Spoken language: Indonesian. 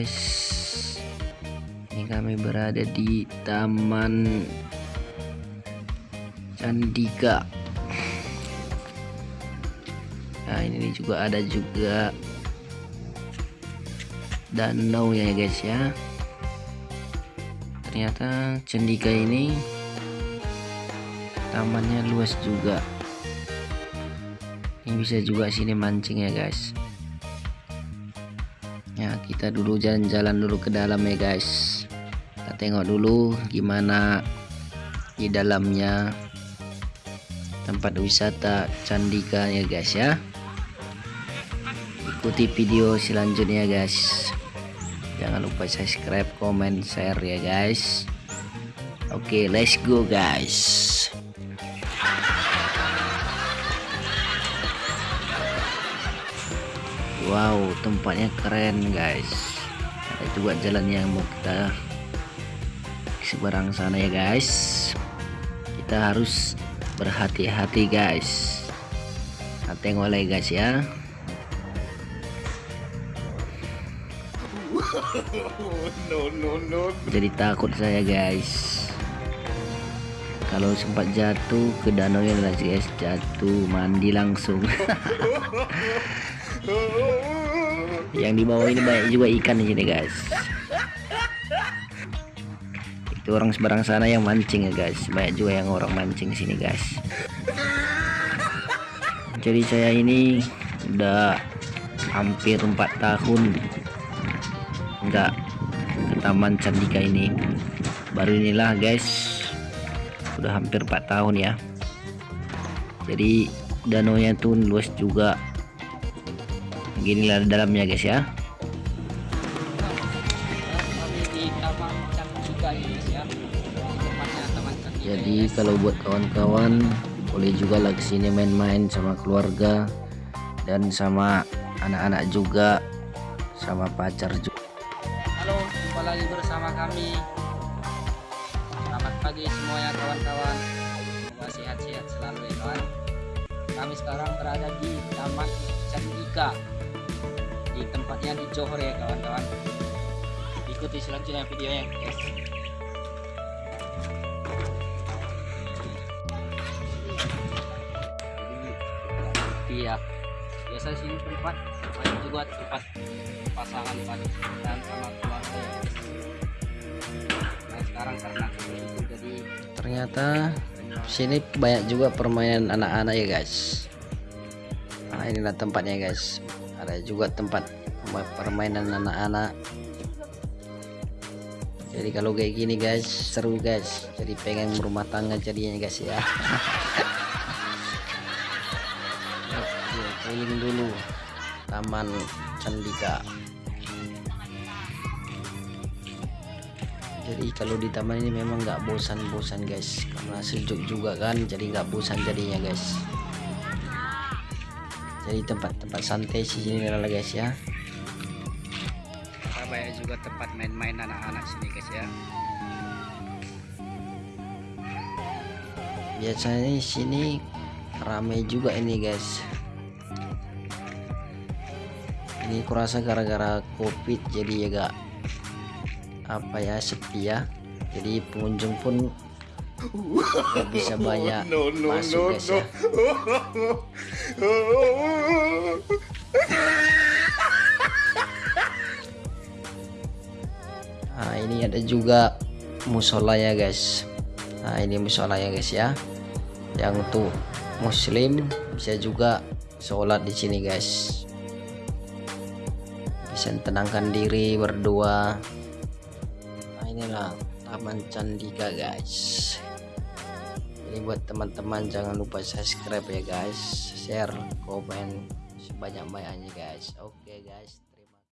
guys. Ini kami berada di taman Candika nah ini juga ada juga danau ya guys ya. Ternyata Candika ini tamannya luas juga. Ini bisa juga sini mancing ya guys ya kita dulu jalan-jalan dulu ke dalam ya guys. Kita tengok dulu gimana di dalamnya tempat wisata Candika ya guys ya. Ikuti video selanjutnya guys. Jangan lupa subscribe comment share ya guys. Oke okay, let's go guys wow tempatnya keren guys. Ada juga jalan yang mau kita seberang sana ya guys. Kita harus berhati-hati guys. Nah, tengok lagi guys ya. Jadi takut saya guys. Kalau sempat jatuh ke danau ya guys jatuh mandi langsung yang di bawah ini banyak juga ikan di sini guys. Itu orang seberang sana yang mancing ya guys. Banyak juga yang orang mancing sini guys. Jadi saya ini udah hampir empat tahun enggak ke taman Candika ini. Baru inilah guys. Udah hampir 4 tahun ya. Jadi danau nya tuh luas juga beginilah dalamnya guys ya. Jadi kalau buat kawan-kawan boleh juga lah ke sini main-main sama keluarga dan sama anak-anak juga sama pacar juga halo jumpa lagi bersama kami. Selamat pagi semuanya kawan-kawan. Semoga sehat-sehat selalu ya kawan. Kami sekarang berada di Taman Candika di tempatnya di Johor ya kawan-kawan. Ikuti selanjutnya videonya guys. Iya. Biasa sini tempat banyak juga tempat pasangan dan sama keluarga ya nah sekarang karena itu jadi ternyata sini banyak juga permainan anak-anak ya guys. Nah inilah tempatnya guys ada juga tempat permainan anak-anak. Jadi kalau kayak gini guys seru guys. Jadi pengen rumah tangga jadinya guys ya. Oke, keliling dulu. Taman Candika. Jadi kalau di taman ini memang nggak bosan-bosan guys. Karena sejuk juga kan jadi nggak bosan jadinya guys jadi tempat-tempat santai sih sini lah guys ya. Kita banyak juga tempat main-main anak-anak sini guys ya. Biasanya di sini ramai juga ini guys. Ini kurasa gara-gara covid jadi ya gak apa ya sepi ya. Jadi pengunjung pun gak bisa banyak masuk guys ya. Nah ini ada juga musola ya guys. Nah ini musola ya guys ya. Yang untuk muslim bisa juga sholat di sini guys. Bisa tenangkan diri berdua. Nah inilah taman candika guys jadi buat teman-teman jangan lupa subscribe ya guys. Share komen sebanyak-banyaknya guys. Oke okay, guys